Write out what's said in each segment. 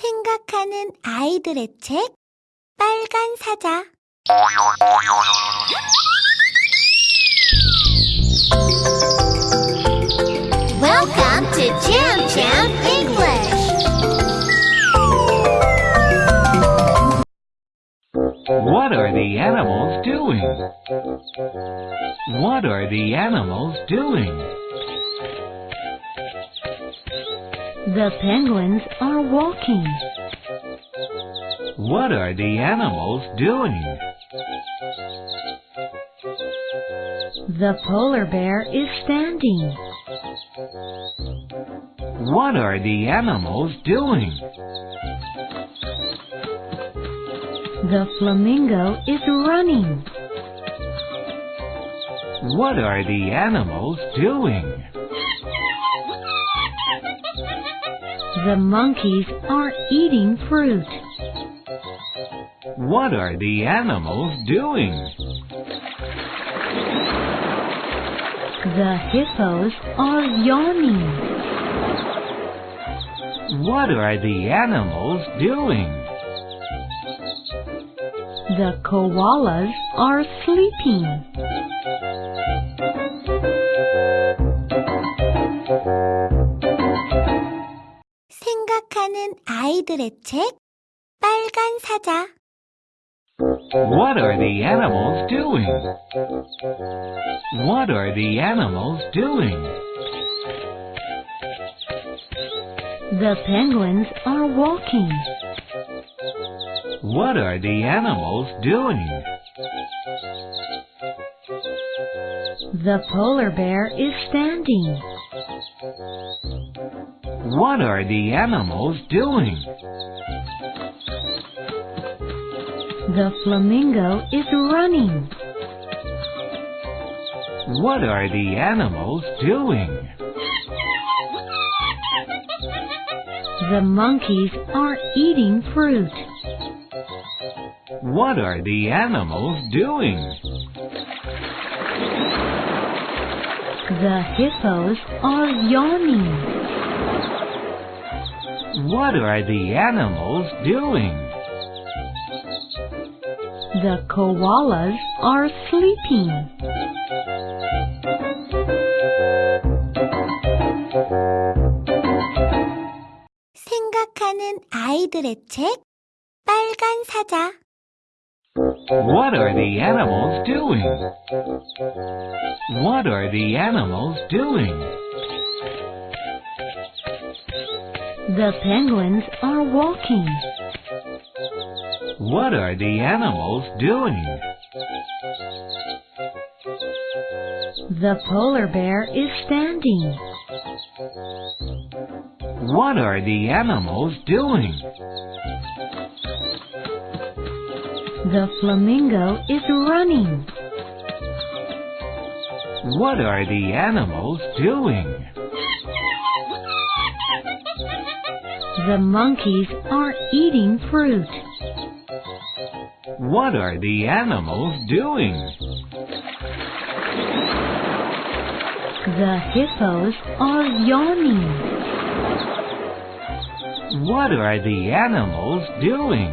생각하는 아이들의 책 빨간 사자 Welcome to Jam Jam English. What are the animals doing? What are the animals doing? The penguins are walking. What are the animals doing? The polar bear is standing. What are the animals doing? The flamingo is running. What are the animals doing? The monkeys are eating fruit. What are the animals doing? The hippos are yawning. What are the animals doing? The koalas are sleeping. 아이들의 책 빨간 사자 What are the animals doing? What are the animals doing? The penguins are walking. What are the animals doing? The polar bear is standing. What are the animals doing? The flamingo is running. What are the animals doing? The monkeys are eating fruit. What are the animals doing? The hippos are yawning. What are the animals doing? The koalas are sleeping. 생각하는 아이들의 책 빨간 사자 What are the animals doing? What are the animals doing? The penguins are walking. What are the animals doing? The polar bear is standing. What are the animals doing? The flamingo is running. What are the animals doing? The monkeys are eating fruit. What are the animals doing? The hippos are yawning. What are the animals doing?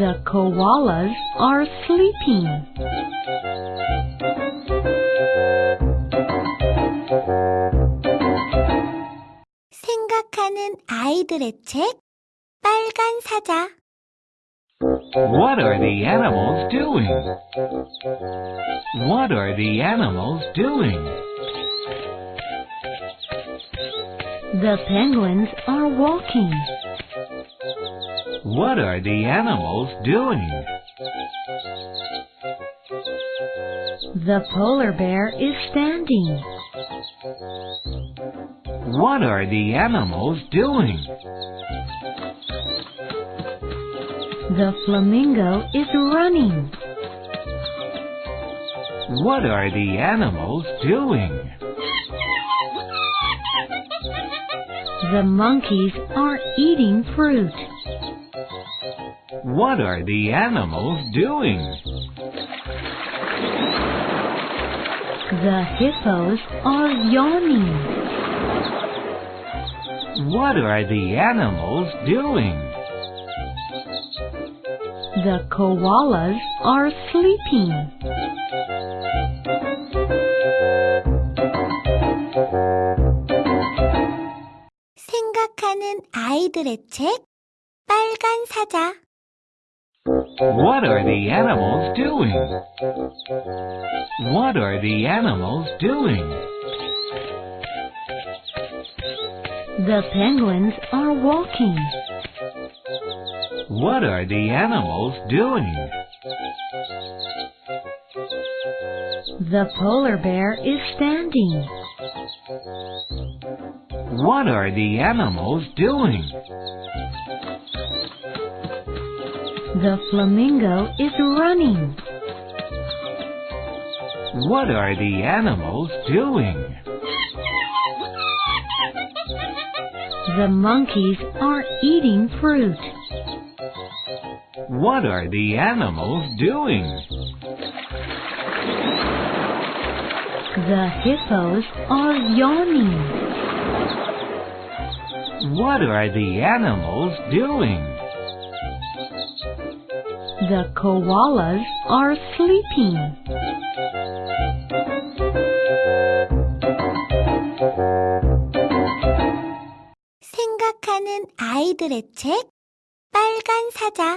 The koalas are sleeping. 아이들의 책 빨간 사자 What are the animals doing? What are the animals doing? The penguins are walking. What are the animals doing? The polar bear is standing. What are the animals doing? The flamingo is running. What are the animals doing? The monkeys are eating fruit. What are the animals doing? The hippos are yawning. What are the animals doing? The koalas are sleeping. 생각하는 아이들의 책 빨간 사자 What are the animals doing? What are the animals doing? The penguins are walking. What are the animals doing? The polar bear is standing. What are the animals doing? The flamingo is running. What are the animals doing? The monkeys are eating fruit. What are the animals doing? The hippos are yawning. What are the animals doing? The koalas are sleeping. 아이들의 책 빨간 사자